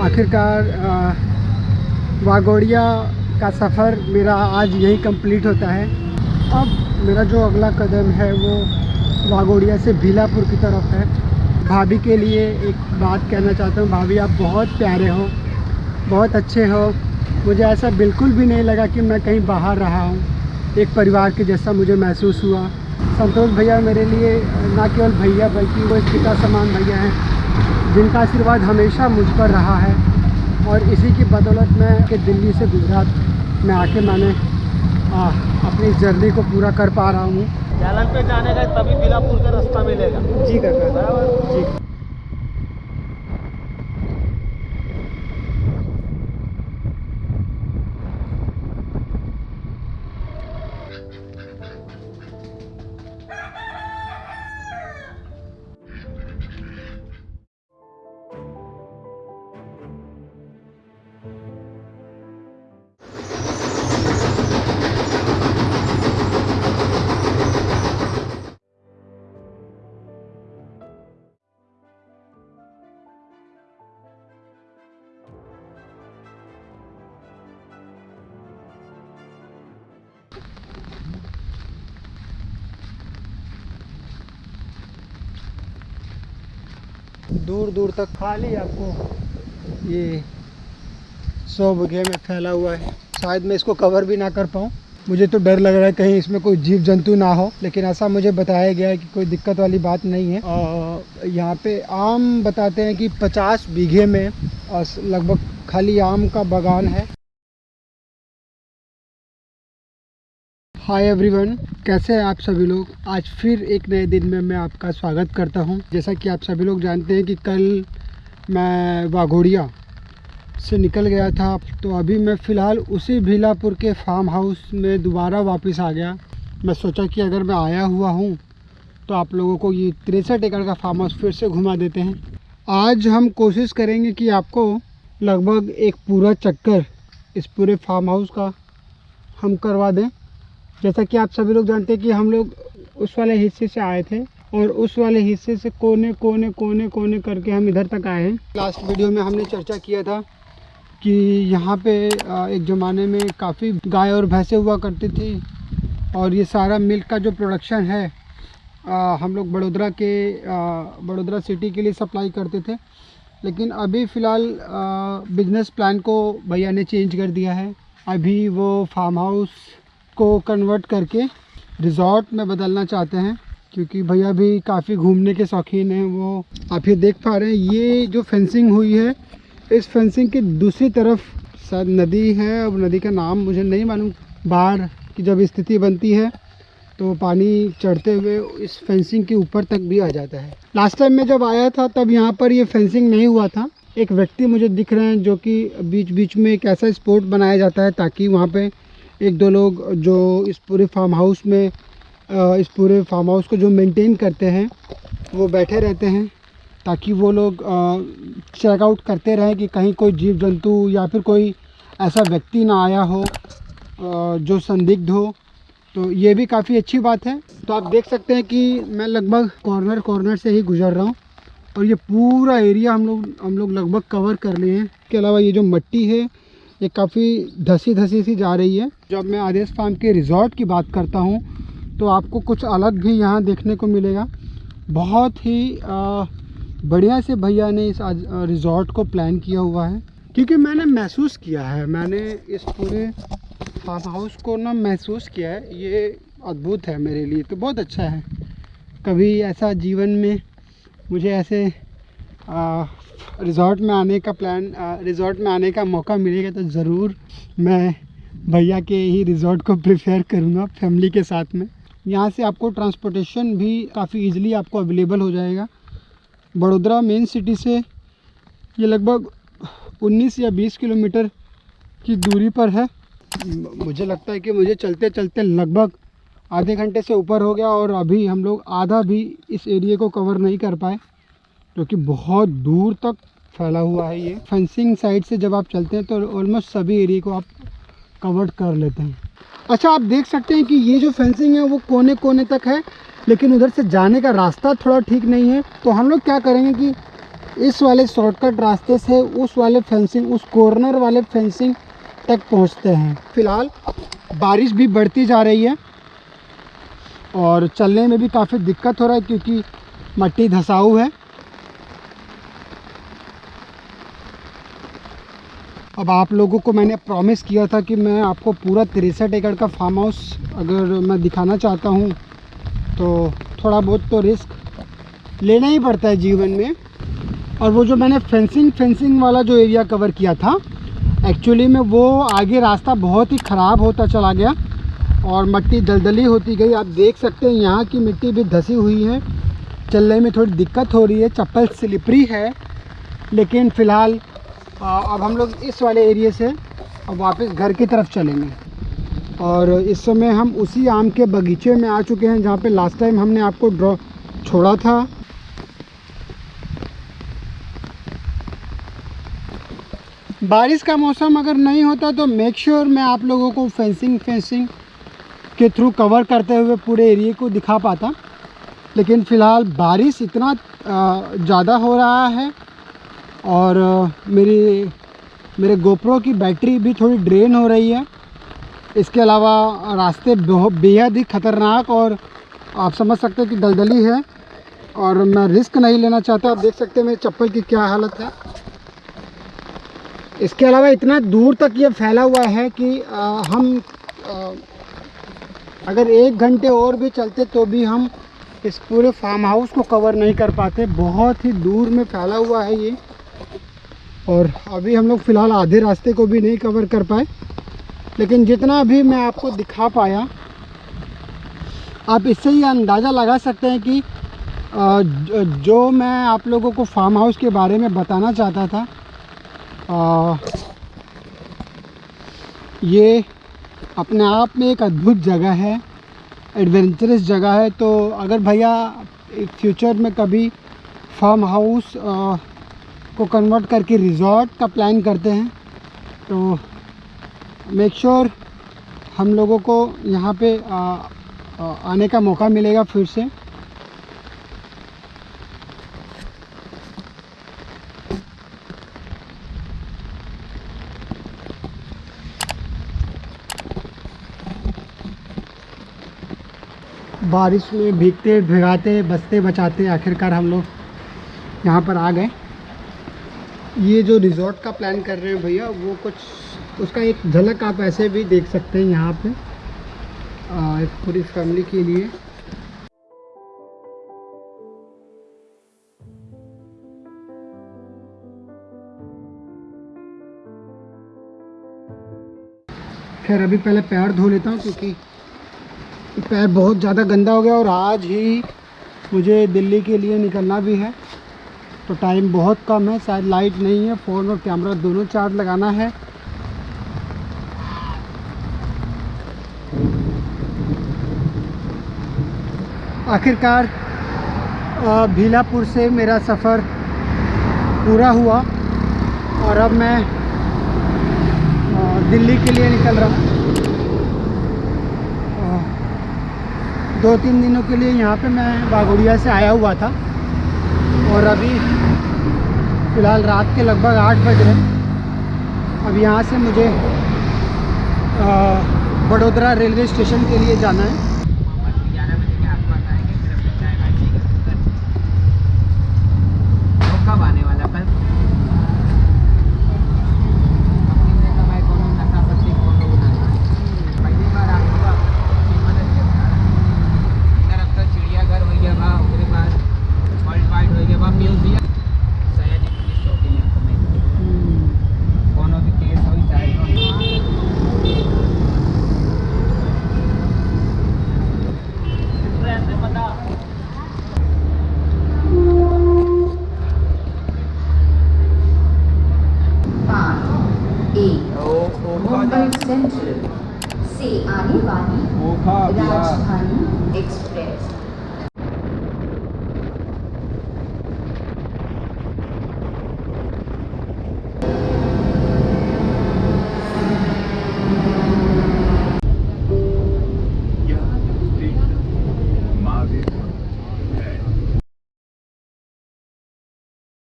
आखिरकार वागोड़िया का सफ़र मेरा आज यही कंप्लीट होता है। अब मेरा जो अगला कदम है वो वागोड़िया से भीलापुर की तरफ़ है। भाभी के लिए एक बात कहना चाहता हूँ। भाभी, आप बहुत प्यारे हो, बहुत अच्छे हो। मुझे ऐसा बिल्कुल भी नहीं लगा कि मैं कहीं बाहर रहा हूँ। एक परिवार के जैसा मुझे महसूस हुआ। संतोष भैया मेरे लिए ना केवल भैया बल्कि वो एक पिता समान भैया हैं। जिनका आशीर्वाद हमेशा मुझ पर रहा है और इसी की बदौलत मैं कि दिल्ली से गुजरात में आके मैंने आ, अपनी जर्नी को पूरा कर पा रहा हूँ। जालन पे जाने का तभी बिलापुर का रास्ता मिलेगा। जी कर बराबर। जी। दूर दूर तक खाली आपको ये सौ बीघे में फैला हुआ है। शायद मैं इसको कवर भी ना कर पाऊँ। मुझे तो डर लग रहा है कहीं इसमें कोई जीव जंतु ना हो, लेकिन ऐसा मुझे बताया गया है कि कोई दिक्कत वाली बात नहीं है। और यहाँ पे आम बताते हैं कि 50 बीघे में लगभग खाली आम का बागान है। हाय एवरीवन कैसे हैं आप सभी लोग? आज फिर एक नए दिन में मैं आपका स्वागत करता हूँ। जैसा कि आप सभी लोग जानते हैं कि कल मैं वाघोड़िया से निकल गया था तो अभी मैं फ़िलहाल उसी भीलापुर के फार्म हाउस में दोबारा वापस आ गया। मैं सोचा कि अगर मैं आया हुआ हूँ तो आप लोगों को ये तिरसठ एकड़ का फार्म हाउस फिर से घुमा देते हैं। आज हम कोशिश करेंगे कि आपको लगभग एक पूरा चक्कर इस पूरे फार्म हाउस का हम करवा दें। जैसा कि आप सभी लोग जानते हैं कि हम लोग उस वाले हिस्से से आए थे और उस वाले हिस्से से कोने कोने कोने कोने करके हम इधर तक आए हैं। लास्ट वीडियो में हमने चर्चा किया था कि यहाँ पे एक ज़माने में काफ़ी गाय और भैंसें हुआ करती थी और ये सारा मिल्क का जो प्रोडक्शन है आ, हम लोग बड़ोदरा के बड़ोदरा सिटी के लिए सप्लाई करते थे। लेकिन अभी फ़िलहाल बिज़नेस प्लान को भैया ने चेंज कर दिया है। अभी वो फार्म हाउस को कन्वर्ट करके रिज़ॉर्ट में बदलना चाहते हैं, क्योंकि भैया भी काफ़ी घूमने के शौकीन हैं, वो आप ये देख पा रहे हैं। ये जो फेंसिंग हुई है, इस फेंसिंग के दूसरी तरफ़ शायद नदी है, अब नदी का नाम मुझे नहीं मालूम, बाढ़ की जब स्थिति बनती है तो पानी चढ़ते हुए इस फेंसिंग के ऊपर तक भी आ जाता है। लास्ट टाइम मैं जब आया था, तब यहाँ पर ये फेंसिंग नहीं हुआ था। एक व्यक्ति मुझे दिख रहे हैं, जो कि बीच बीच में एक ऐसा स्पोर्ट बनाया जाता है, ताकि वहाँ पे एक दो लोग जो इस पूरे फार्म हाउस में इस पूरे फार्म हाउस को जो मेंटेन करते हैं, वो बैठे रहते हैं, ताकि वो लोग चेकआउट करते रहें कि कहीं कोई जीव जंतु या फिर कोई ऐसा व्यक्ति ना आया हो जो संदिग्ध हो। तो ये भी काफ़ी अच्छी बात है। तो आप देख सकते हैं कि मैं लगभग कॉर्नर कॉर्नर से ही गुजर रहा हूँ और ये पूरा एरिया हम लोग हम लोग लगभग कवर कर लिए हैं। इसके अलावा ये जो मट्टी है ये काफ़ी धसी धसी सी जा रही है। जब मैं आदेश फार्म के रिज़ॉर्ट की बात करता हूँ तो आपको कुछ अलग भी यहाँ देखने को मिलेगा। बहुत ही बढ़िया से भैया ने इस रिज़ॉर्ट को प्लान किया हुआ है। क्योंकि मैंने महसूस किया है, मैंने इस पूरे फार्म हाउस को ना महसूस किया है। ये अद्भुत है मेरे लिए तो बहुत अच्छा है। कभी ऐसा जीवन में मुझे ऐसे रिज़ॉर्ट में आने का प्लान रिज़ॉर्ट में आने का मौका मिलेगा तो ज़रूर मैं भैया के ही रिज़ॉर्ट को प्रेफर करूँगा फैमिली के साथ में। यहाँ से आपको ट्रांसपोर्टेशन भी काफ़ी इजीली आपको अवेलेबल हो जाएगा। बड़ोदरा मेन सिटी से ये लगभग 19 या 20 किलोमीटर की दूरी पर है। मुझे लगता है कि मुझे चलते चलते लगभग आधे घंटे से ऊपर हो गया और अभी हम लोग आधा भी इस एरिए को कवर नहीं कर पाए। क्योंकि बहुत दूर तक फैला हुआ है ये। फेंसिंग साइड से जब आप चलते हैं तो ऑलमोस्ट सभी एरिए को आप कवर कर लेते हैं। अच्छा आप देख सकते हैं कि ये जो फेंसिंग है वो कोने कोने तक है, लेकिन उधर से जाने का रास्ता थोड़ा ठीक नहीं है। तो हम लोग क्या करेंगे कि इस वाले शॉर्टकट रास्ते से उस वाले फेंसिंग उस कॉर्नर वाले फेंसिंग तक पहुँचते हैं। फ़िलहाल बारिश भी बढ़ती जा रही है और चलने में भी काफ़ी दिक्कत हो रहा है क्योंकि मट्टी धसाऊ है। अब आप लोगों को मैंने प्रॉमिस किया था कि मैं आपको पूरा तिरसठ एकड़ का फार्म हाउस अगर मैं दिखाना चाहता हूँ तो थोड़ा बहुत तो रिस्क लेना ही पड़ता है जीवन में। और वो जो मैंने फेंसिंग फेंसिंग वाला जो एरिया कवर किया था एक्चुअली में वो आगे रास्ता बहुत ही ख़राब होता चला गया और मिट्टी दलदली होती गई। आप देख सकते हैं यहाँ की मिट्टी भी धसी हुई है। चलने में थोड़ी दिक्कत हो रही है, चप्पल स्लिपरी है, लेकिन फ़िलहाल अब हम लोग इस वाले एरिए से अब वापस घर की तरफ़ चलेंगे। और इस समय हम उसी आम के बगीचे में आ चुके हैं, जहाँ पे लास्ट टाइम हमने आपको ड्रॉ छोड़ा था। बारिश का मौसम अगर नहीं होता तो मेक श्योर sure मैं आप लोगों को फेंसिंग फेंसिंग के थ्रू कवर करते हुए पूरे एरिए को दिखा पाता। लेकिन फ़िलहाल बारिश इतना ज़्यादा हो रहा है और मेरी मेरे गोप्रो की बैटरी भी थोड़ी ड्रेन हो रही है। इसके अलावा रास्ते बहुत बेहद ही ख़तरनाक और आप समझ सकते हैं कि दलदली है और मैं रिस्क नहीं लेना चाहता। आप देख सकते हैं मेरे चप्पल की क्या हालत है। इसके अलावा इतना दूर तक ये फैला हुआ है कि आ, हम आ, अगर एक घंटे और भी चलते तो भी हम इस पूरे फार्म हाउस को कवर नहीं कर पाते। बहुत ही दूर में फैला हुआ है ये। और अभी हम लोग फ़िलहाल आधे रास्ते को भी नहीं कवर कर पाए। लेकिन जितना भी मैं आपको दिखा पाया, आप इससे ही अंदाज़ा लगा सकते हैं कि जो मैं आप लोगों को फार्म हाउस के बारे में बताना चाहता था ये अपने आप में एक अद्भुत जगह है एडवेंचरस जगह है। तो अगर भैया फ्यूचर में कभी फार्म हाउस को कन्वर्ट करके रिज़ॉर्ट का प्लान करते हैं। तो मेक श्योर sure हम लोगों को यहाँ पे आ, आ, आने का मौका मिलेगा फिर से। बारिश में भीगते भिगाते बचते बचाते आखिरकार हम लोग यहाँ पर आ गए। ये जो रिज़ॉर्ट का प्लान कर रहे हैं भैया, वो कुछ, उसका एक झलक आप ऐसे भी देख सकते हैं यहाँ पे पूरी फैमिली के लिए। खैर, अभी पहले पैर धो लेता हूँ क्योंकि पैर बहुत ज़्यादा गंदा हो गया और आज ही मुझे दिल्ली के लिए निकलना भी है। तो टाइम बहुत कम है, शायद लाइट नहीं है फ़ोन और कैमरा दोनों चार्ज लगाना है। आखिरकार भीलापुर से मेरा सफ़र पूरा हुआ और अब मैं दिल्ली के लिए निकल रहा हूँ। दो तीन दिनों के लिए यहाँ पे मैं बागोड़िया से आया हुआ था। और अभी फ़िलहाल रात के लगभग आठ बज रहे हैं। अब यहाँ से मुझे बड़ोदरा रेलवे स्टेशन के लिए जाना है।